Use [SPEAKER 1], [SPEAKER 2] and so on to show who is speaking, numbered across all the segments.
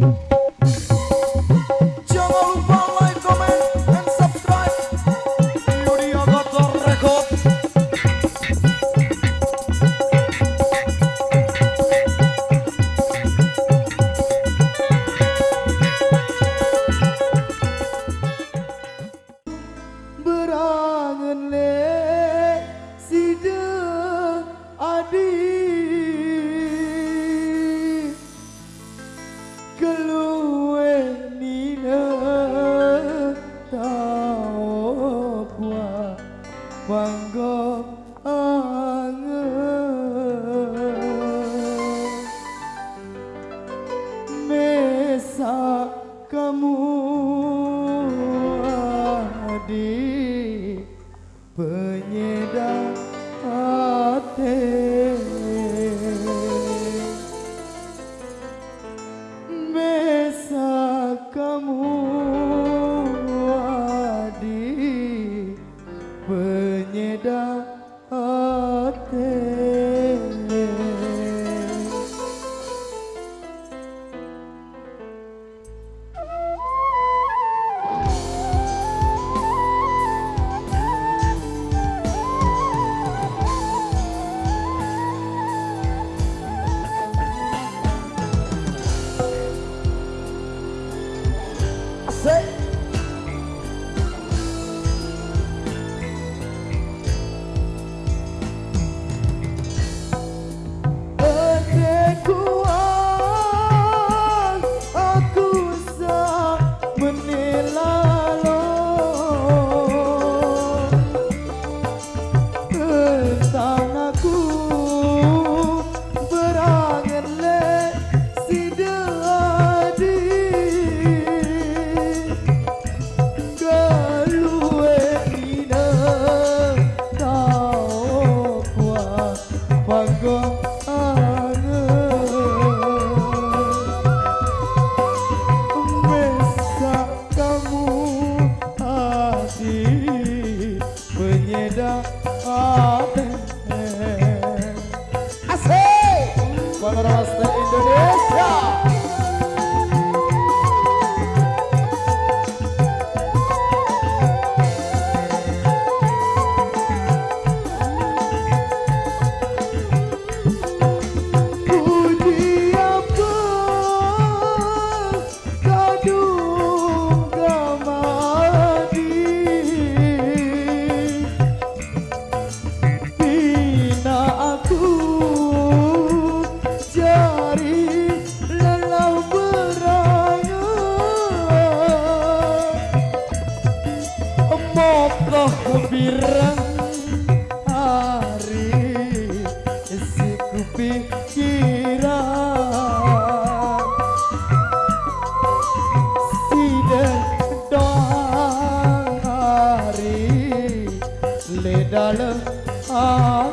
[SPEAKER 1] Mm-hmm. Kamera bastı Indonesia. डाल आ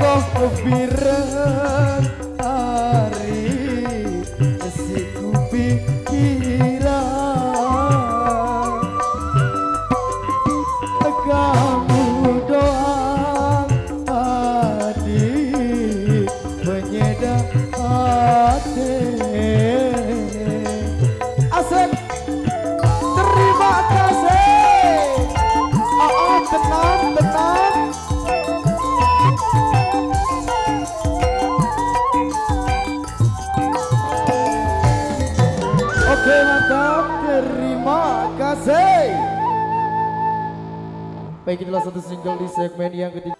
[SPEAKER 1] gosto virar. Baik inilah satu single di segmen yang ketiga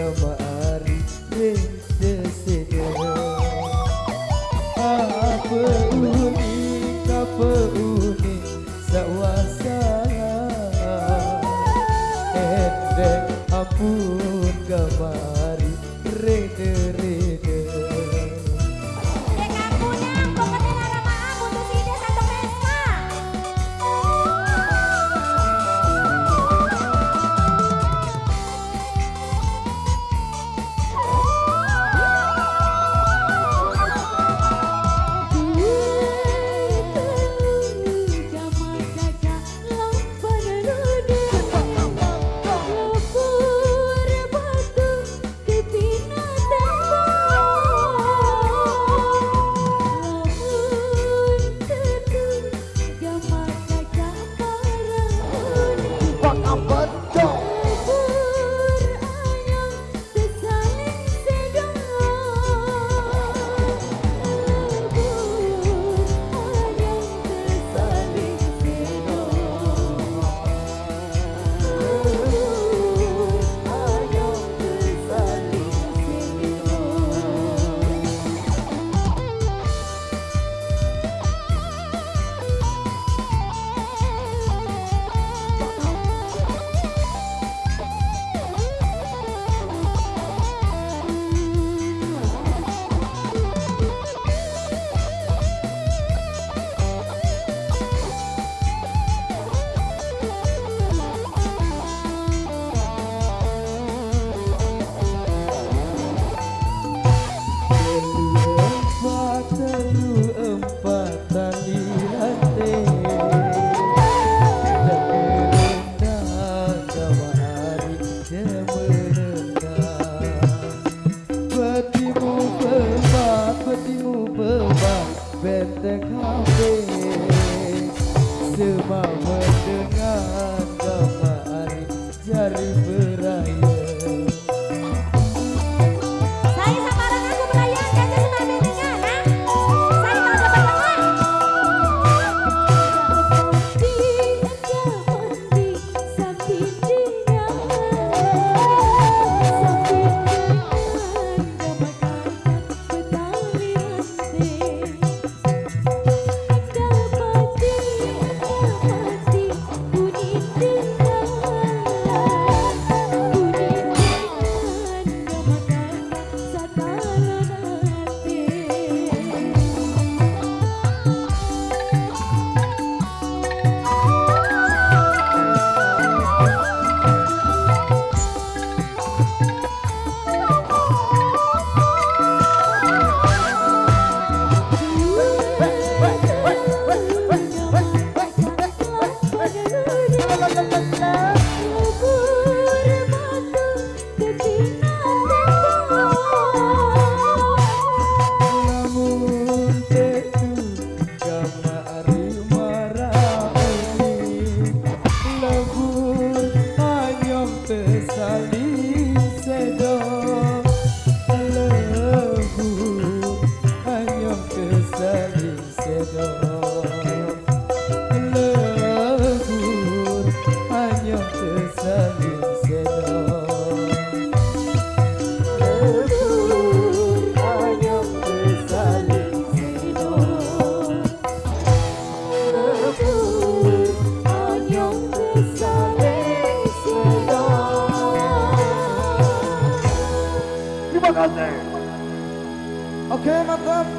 [SPEAKER 1] But. Uh, spit the coffee. 对